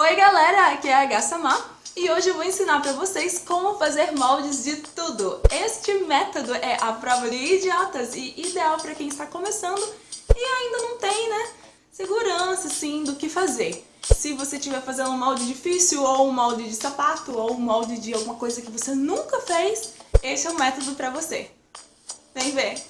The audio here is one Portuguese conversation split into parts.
Oi galera, aqui é a H e hoje eu vou ensinar pra vocês como fazer moldes de tudo. Este método é a prova de idiotas e ideal pra quem está começando e ainda não tem, né, segurança, assim, do que fazer. Se você estiver fazendo um molde difícil, ou um molde de sapato, ou um molde de alguma coisa que você nunca fez, esse é o método pra você. Vem ver!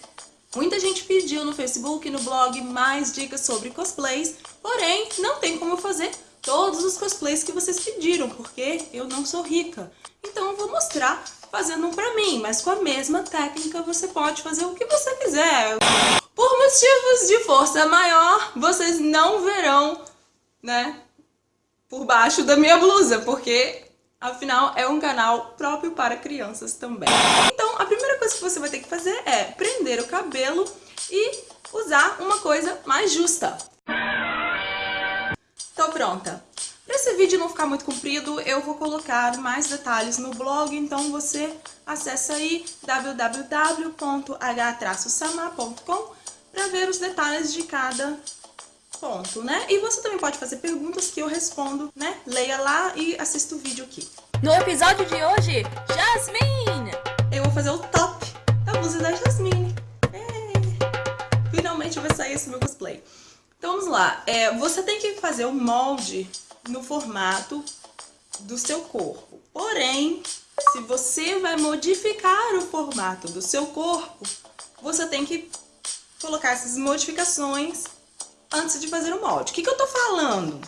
Muita gente pediu no Facebook e no blog mais dicas sobre cosplays, porém não tem como fazer todos os cosplays que vocês pediram, porque eu não sou rica. Então eu vou mostrar fazendo um pra mim, mas com a mesma técnica você pode fazer o que você quiser. Por motivos de força maior, vocês não verão, né, por baixo da minha blusa, porque afinal é um canal próprio para crianças também. Então a primeira coisa que você vai ter que fazer é prender o cabelo e usar uma coisa mais justa. Pronta. Para esse vídeo não ficar muito comprido, eu vou colocar mais detalhes no blog, então você acessa aí www.h-sama.com para ver os detalhes de cada ponto, né? E você também pode fazer perguntas que eu respondo, né? Leia lá e assista o vídeo aqui. No episódio de hoje, Jasmine! Eu vou fazer o top da blusa da Jasmine. É. Finalmente vai sair esse meu cosplay. Então vamos lá, é, você tem que fazer o molde no formato do seu corpo. Porém, se você vai modificar o formato do seu corpo, você tem que colocar essas modificações antes de fazer o molde. O que, que eu tô falando?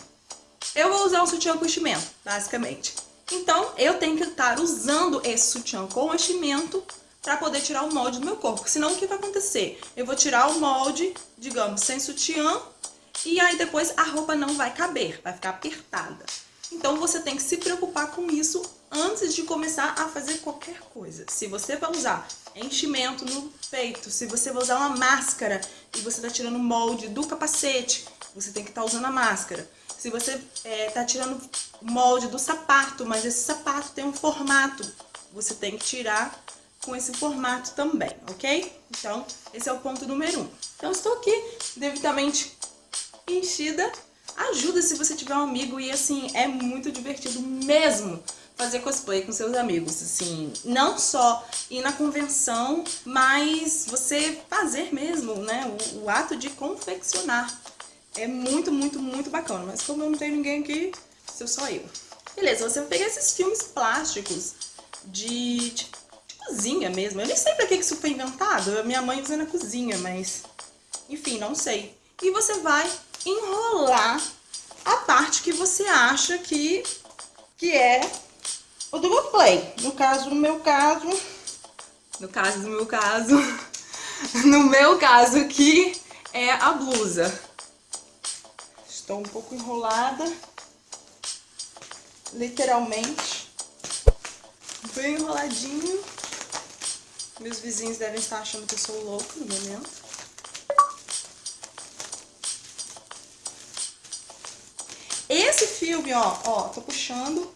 Eu vou usar um sutiã com enchimento, basicamente. Então, eu tenho que estar usando esse sutiã com enchimento para poder tirar o molde do meu corpo. Senão, o que vai acontecer? Eu vou tirar o molde, digamos, sem sutiã e aí depois a roupa não vai caber, vai ficar apertada. Então você tem que se preocupar com isso antes de começar a fazer qualquer coisa. Se você vai usar enchimento no peito, se você vai usar uma máscara e você está tirando o molde do capacete, você tem que estar tá usando a máscara. Se você está é, tirando o molde do sapato, mas esse sapato tem um formato, você tem que tirar com esse formato também, ok? Então, esse é o ponto número um. Então, estou aqui devidamente enchida, ajuda se você tiver um amigo e assim, é muito divertido mesmo fazer cosplay com seus amigos, assim, não só ir na convenção, mas você fazer mesmo, né, o, o ato de confeccionar. É muito, muito, muito bacana, mas como eu não tenho ninguém aqui, sou só eu. Beleza, você vai pegar esses filmes plásticos de, de, de cozinha mesmo, eu nem sei pra que isso foi inventado, a minha mãe usa na cozinha, mas enfim, não sei. E você vai enrolar a parte que você acha que, que é o do play. No caso, no meu caso, no caso do meu caso, no meu caso aqui é a blusa. Estou um pouco enrolada, literalmente, bem enroladinho. Meus vizinhos devem estar achando que eu sou louco no momento. Esse filme, ó, ó, tô puxando,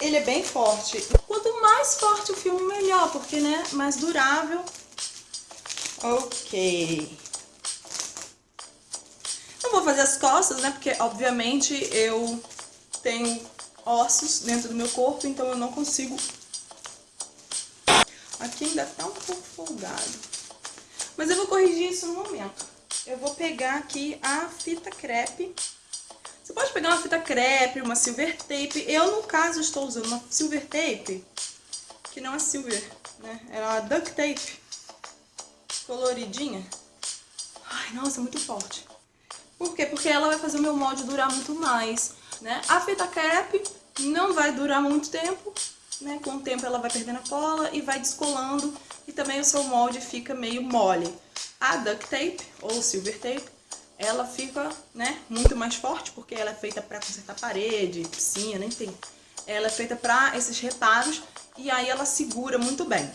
ele é bem forte. Quanto mais forte o filme, melhor, porque, né, mais durável. Ok. Não vou fazer as costas, né, porque, obviamente, eu tenho ossos dentro do meu corpo, então eu não consigo... Aqui ainda tá um pouco folgado. Mas eu vou corrigir isso no momento. Eu vou pegar aqui a fita crepe você pode pegar uma fita crepe, uma silver tape. Eu, no caso, estou usando uma silver tape, que não é silver, né? É uma duct tape coloridinha. Ai, nossa, muito forte. Por quê? Porque ela vai fazer o meu molde durar muito mais, né? A fita crepe não vai durar muito tempo, né? Com o tempo ela vai perdendo a cola e vai descolando e também o seu molde fica meio mole. A duct tape, ou silver tape, ela fica, né, muito mais forte, porque ela é feita para consertar parede, piscina, enfim. Ela é feita para esses reparos e aí ela segura muito bem.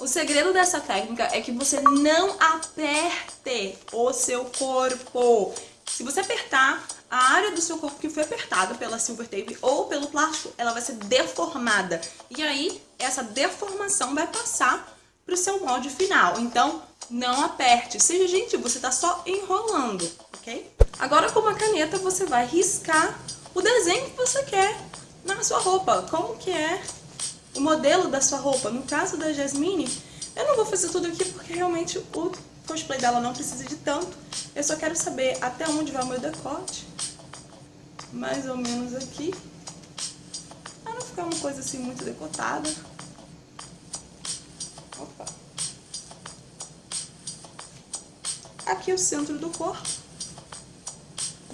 O segredo dessa técnica é que você não aperte o seu corpo. Se você apertar, a área do seu corpo que foi apertada pela silver tape ou pelo plástico, ela vai ser deformada. E aí, essa deformação vai passar para o seu molde final. Então, não aperte. Seja gentil, você está só enrolando, ok? Agora, com uma caneta, você vai riscar o desenho que você quer na sua roupa, como que é o modelo da sua roupa. No caso da Jasmine, eu não vou fazer tudo aqui porque realmente o cosplay dela não precisa de tanto. Eu só quero saber até onde vai o meu decote. Mais ou menos aqui. Pra não ficar uma coisa assim muito decotada. Opa. Aqui é o centro do corpo.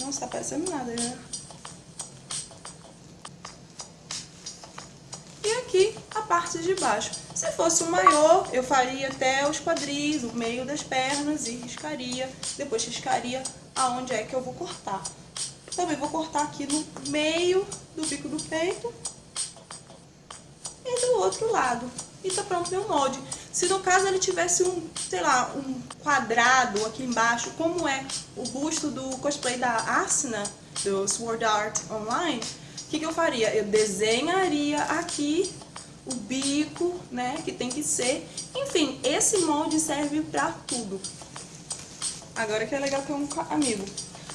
Não está aparecendo nada, né? E aqui a parte de baixo. Se fosse um maior, eu faria até os quadris, o meio das pernas e riscaria. Depois riscaria aonde é que eu vou cortar. Também vou cortar aqui no meio do bico do peito e do outro lado. E tá pronto meu molde. Se no caso ele tivesse um, sei lá, um quadrado aqui embaixo, como é o busto do cosplay da Asuna, do Sword Art Online, o que, que eu faria? Eu desenharia aqui o bico, né, que tem que ser. Enfim, esse molde serve pra tudo. Agora que é legal ter um amigo.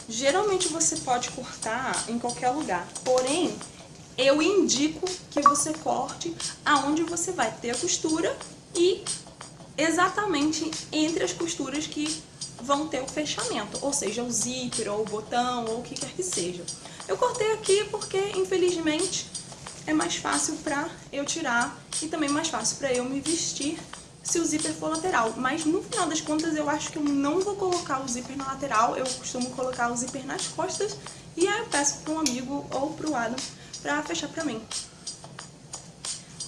Geralmente você pode cortar em qualquer lugar, porém, eu indico que você corte aonde você vai ter a costura e exatamente entre as costuras que vão ter o fechamento, ou seja, o zíper, ou o botão, ou o que quer que seja. Eu cortei aqui porque, infelizmente, é mais fácil pra eu tirar e também mais fácil pra eu me vestir se o zíper for lateral. Mas no final das contas eu acho que eu não vou colocar o zíper na lateral, eu costumo colocar o zíper nas costas e aí eu peço para um amigo ou pro Adam pra fechar pra mim.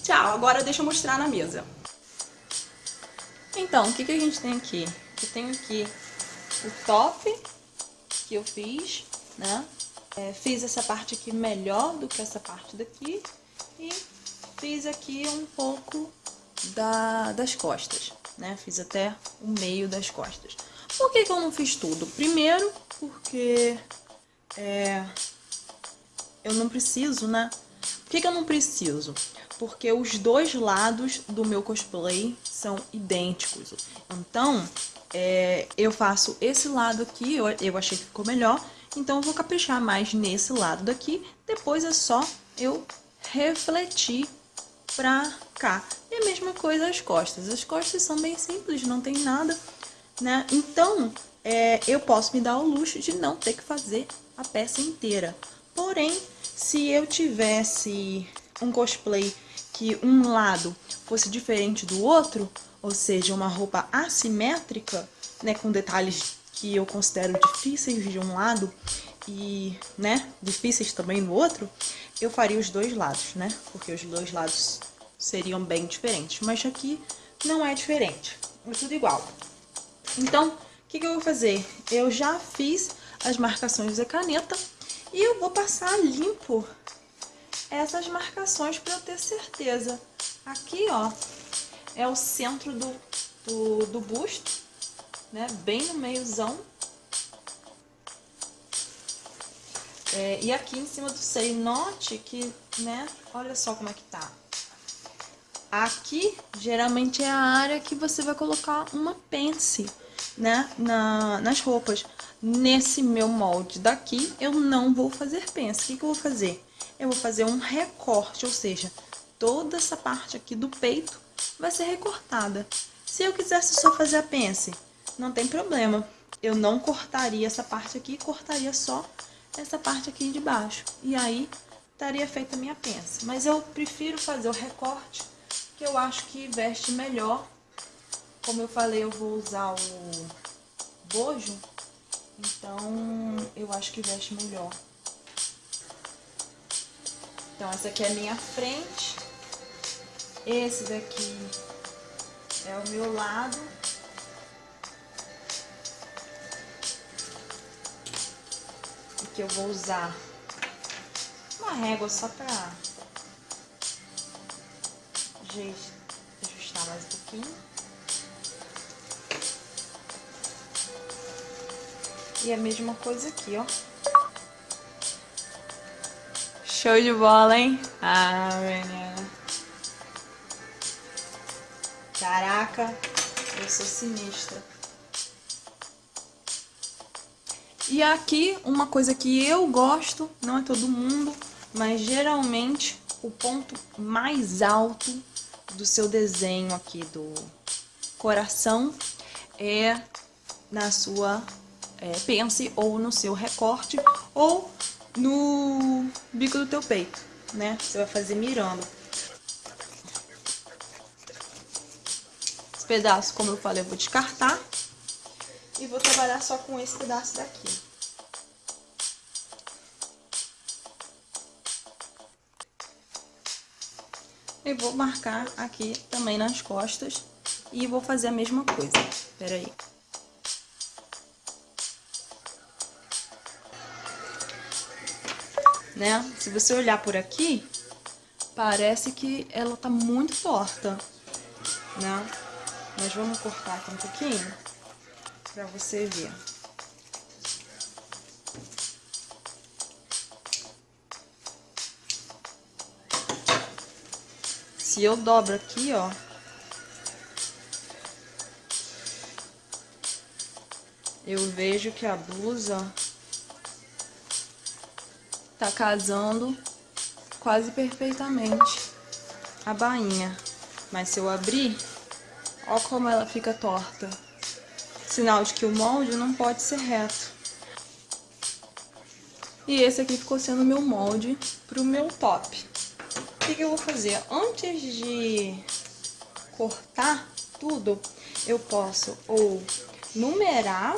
Tchau, agora deixa eu mostrar na mesa. Então, o que, que a gente tem aqui? Eu tenho aqui o top que eu fiz, né? É, fiz essa parte aqui melhor do que essa parte daqui e fiz aqui um pouco da, das costas, né? Fiz até o meio das costas. Por que, que eu não fiz tudo? Primeiro, porque é, eu não preciso, né? Por que, que eu não preciso? porque os dois lados do meu cosplay são idênticos. Então, é, eu faço esse lado aqui, eu, eu achei que ficou melhor, então eu vou caprichar mais nesse lado daqui, depois é só eu refletir pra cá. E a mesma coisa as costas, as costas são bem simples, não tem nada, né? Então, é, eu posso me dar o luxo de não ter que fazer a peça inteira. Porém, se eu tivesse um cosplay que um lado fosse diferente do outro, ou seja, uma roupa assimétrica, né, com detalhes que eu considero difíceis de um lado e, né, difíceis também no outro, eu faria os dois lados, né, porque os dois lados seriam bem diferentes. Mas aqui não é diferente, é tudo igual. Então, o que, que eu vou fazer? Eu já fiz as marcações da caneta e eu vou passar limpo essas marcações para eu ter certeza. Aqui, ó, é o centro do, do, do busto, né? Bem no meiozão. É, e aqui em cima do seio, note que, né, olha só como é que tá. Aqui, geralmente, é a área que você vai colocar uma pence, né, na, nas roupas. Nesse meu molde daqui, eu não vou fazer pence. O que, que eu vou fazer? eu vou fazer um recorte, ou seja, toda essa parte aqui do peito vai ser recortada. Se eu quisesse só fazer a pence, não tem problema. Eu não cortaria essa parte aqui, cortaria só essa parte aqui de baixo. E aí, estaria feita a minha pence. Mas eu prefiro fazer o recorte, que eu acho que veste melhor. Como eu falei, eu vou usar o bojo, então eu acho que veste melhor. Então, essa aqui é a minha frente. Esse daqui é o meu lado. Aqui eu vou usar uma régua só pra ajustar mais um pouquinho. E a mesma coisa aqui, ó. Show de bola, hein? Ah, menina. Caraca, eu sou sinistra. E aqui, uma coisa que eu gosto, não é todo mundo, mas geralmente o ponto mais alto do seu desenho aqui do coração é na sua é, pence ou no seu recorte ou no bico do teu peito, né? Você vai fazer mirando. Esse pedaço, como eu falei, eu vou descartar. E vou trabalhar só com esse pedaço daqui. E vou marcar aqui também nas costas. E vou fazer a mesma coisa. Espera aí. Né? Se você olhar por aqui, parece que ela tá muito torta, né? Mas vamos cortar aqui um pouquinho para você ver. Se eu dobro aqui, ó, eu vejo que a blusa tá casando quase perfeitamente a bainha. Mas se eu abrir, ó como ela fica torta sinal de que o molde não pode ser reto. E esse aqui ficou sendo o meu molde para o meu top. O que, que eu vou fazer? Antes de cortar tudo, eu posso ou numerar,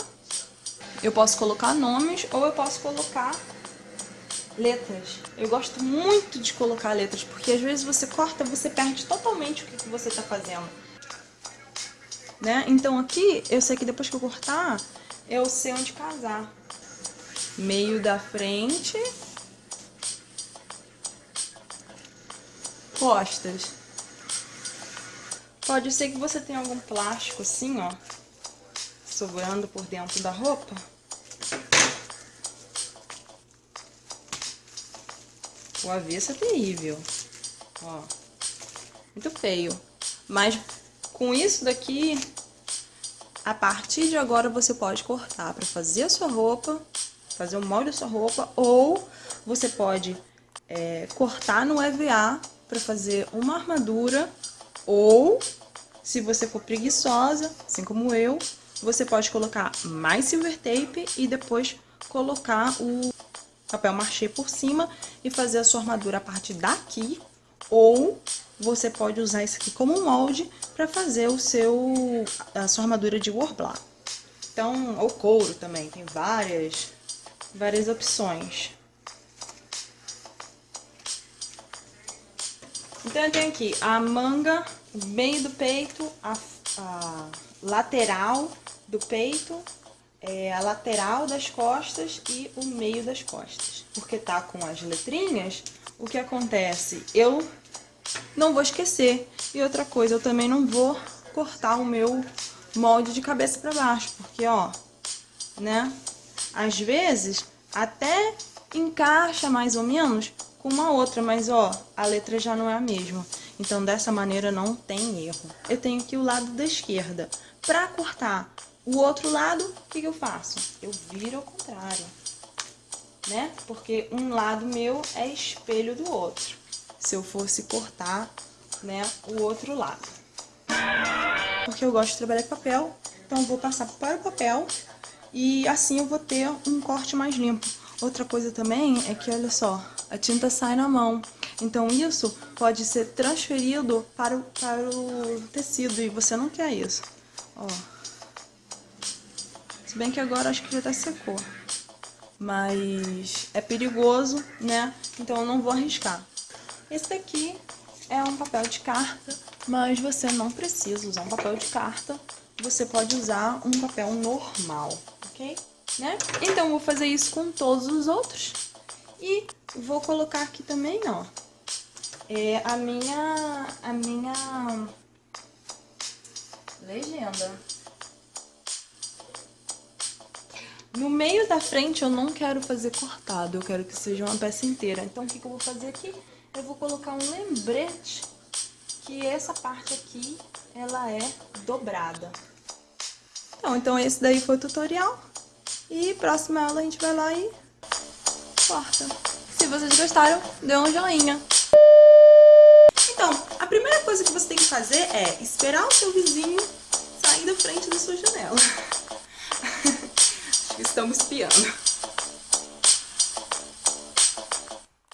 eu posso colocar nomes ou eu posso colocar letras. Eu gosto muito de colocar letras, porque às vezes você corta, você perde totalmente o que, que você está fazendo né? Então aqui, eu sei que depois que eu cortar, eu sei onde casar. Meio da frente. Costas. Pode ser que você tenha algum plástico assim, ó, sobrando por dentro da roupa. O avesso é terrível, ó, muito feio. Mas com isso daqui, a partir de agora você pode cortar para fazer a sua roupa, fazer o molde da sua roupa, ou você pode é, cortar no EVA para fazer uma armadura, ou se você for preguiçosa, assim como eu, você pode colocar mais silver tape e depois colocar o papel machê por cima e fazer a sua armadura a partir daqui, ou você pode usar isso aqui como molde para fazer o seu, a sua armadura de warbler. Então, ou couro também, tem várias, várias opções. Então, eu tenho aqui a manga, o meio do peito, a, a lateral do peito, é, a lateral das costas e o meio das costas. Porque tá com as letrinhas, o que acontece? Eu não vou esquecer. E outra coisa, eu também não vou cortar o meu molde de cabeça para baixo, porque, ó, né? Às vezes, até encaixa mais ou menos com uma outra, mas, ó, a letra já não é a mesma. Então, dessa maneira, não tem erro. Eu tenho aqui o lado da esquerda. Para cortar o outro lado, o que, que eu faço? Eu viro ao contrário, né? Porque um lado meu é espelho do outro se eu fosse cortar, né, o outro lado. Porque eu gosto de trabalhar com papel, então vou passar para o papel e assim eu vou ter um corte mais limpo. Outra coisa também é que, olha só, a tinta sai na mão. Então isso pode ser transferido para o, para o tecido e você não quer isso. Ó. Se bem que agora acho que já até secou. Mas é perigoso, né? Então eu não vou arriscar. Esse daqui é um papel de carta, mas você não precisa usar um papel de carta. Você pode usar um papel normal, ok? Né? Então, vou fazer isso com todos os outros. E vou colocar aqui também, ó, é a minha, a minha legenda. No meio da frente eu não quero fazer cortado, eu quero que seja uma peça inteira. Então, o que, que eu vou fazer aqui? Eu vou colocar um lembrete que essa parte aqui, ela é dobrada. Então, então esse daí foi o tutorial. E próxima aula a gente vai lá e corta. Se vocês gostaram, dê um joinha. Então, a primeira coisa que você tem que fazer é esperar o seu vizinho sair da frente da sua janela. Acho que estamos espiando.